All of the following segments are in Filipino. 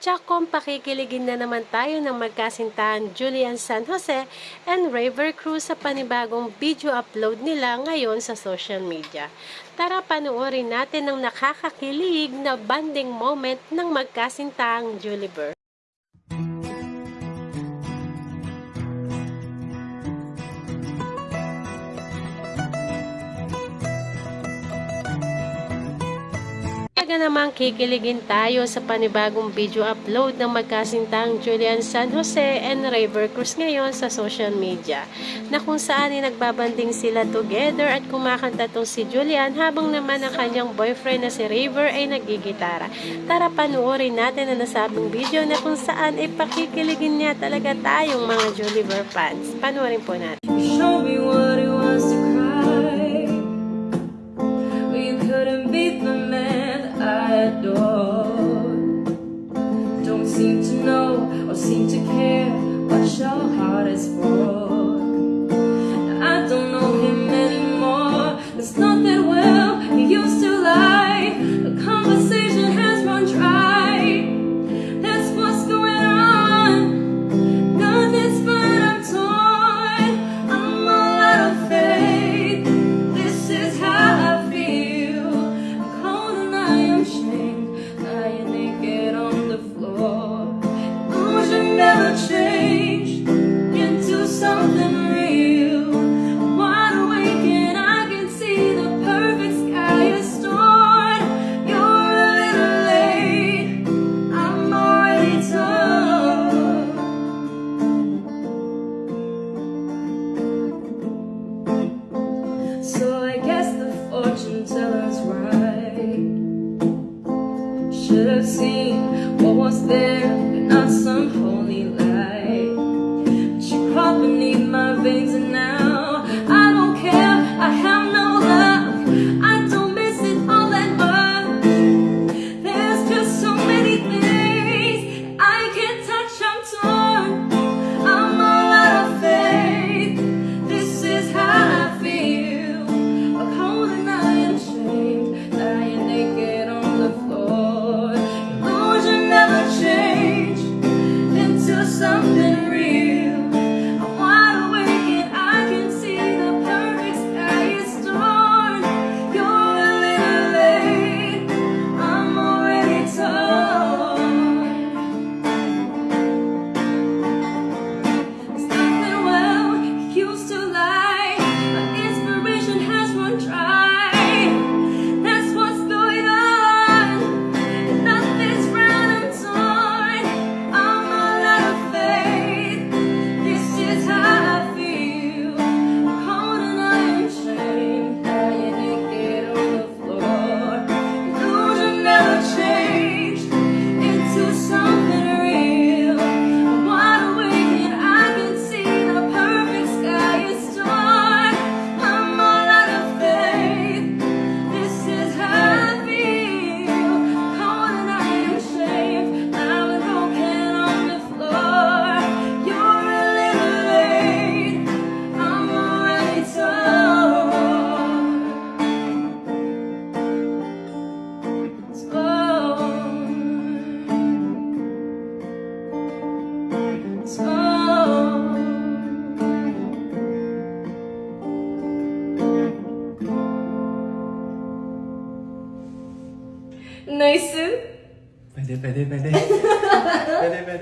Tsakom, pakikiligin na naman tayo ng magkasintahan Julian San Jose and Raver Cruz sa panibagong video upload nila ngayon sa social media. Tara panoorin natin ang nakakakilig na banding moment ng magkasintahang Julie Halika namang kikiligin tayo sa panibagong video upload ng magkasintang Julian San Jose and River Cruz ngayon sa social media na kung saan ay nagbabanding sila together at kumakanta tong si Julian habang naman ang kanyang boyfriend na si River ay nagigitara. Tara panuorin natin ang nasabing video na kung saan ay pakikiligin niya talaga tayong mga Juliver fans. Panuorin po natin. Show me what you seem to know or seem to care what your heart is for.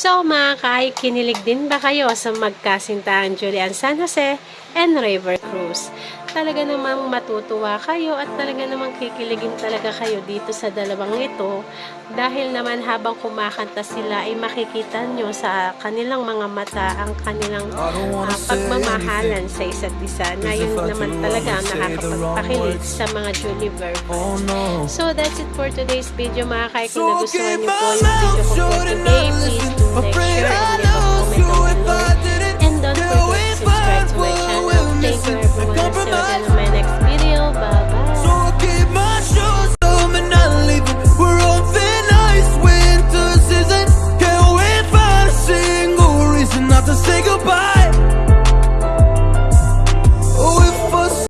So mga kaay, kinilig din ba kayo sa magkasintahan Julian San Jose and River Cruz? Talaga namang matutuwa kayo at talaga namang kikiligin talaga kayo dito sa dalawang ito dahil naman habang kumakanta sila ay makikita nyo sa kanilang mga mata ang kanilang ah, pagmamahalan sa isa't isa na yun naman talaga ang nakakapagpakilig sa mga Juliver Oh fans. no. So that's it for today's video mga kay. Kung nagustuhan niyo po yung video ko for today, please do like, share, and leave a comment down compromise.